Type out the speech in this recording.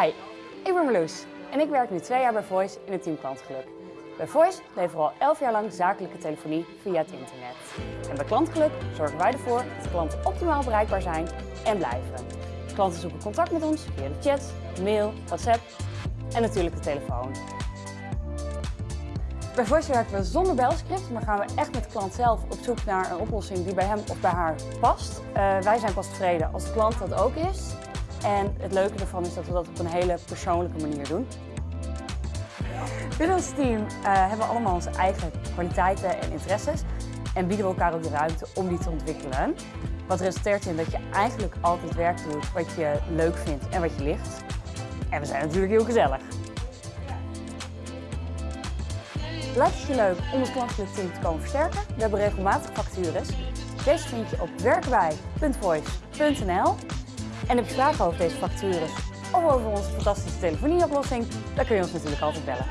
Hi, ik ben Marloes en ik werk nu twee jaar bij Voice in het team klantgeluk. Bij Voice leveren we al 11 jaar lang zakelijke telefonie via het internet. En bij klantgeluk zorgen wij ervoor dat klanten optimaal bereikbaar zijn en blijven. Klanten zoeken contact met ons via de chat, mail, WhatsApp en natuurlijk de telefoon. Bij Voice werken we zonder belscript, maar gaan we echt met de klant zelf op zoek naar een oplossing die bij hem of bij haar past. Uh, wij zijn pas tevreden als de klant dat ook is. En het leuke ervan is dat we dat op een hele persoonlijke manier doen. Binnen ons team uh, hebben we allemaal onze eigen kwaliteiten en interesses en bieden we elkaar ook de ruimte om die te ontwikkelen. Wat resulteert in dat je eigenlijk altijd werk doet wat je leuk vindt en wat je ligt. En we zijn natuurlijk heel gezellig. Lijkt het je leuk om het klantelijk team te komen versterken? We hebben regelmatig vacatures. Deze vind je op werkbij.voice.nl En heb je vragen over deze vacatures of over onze fantastische telefonieoplossing, dan kun je ons natuurlijk altijd bellen.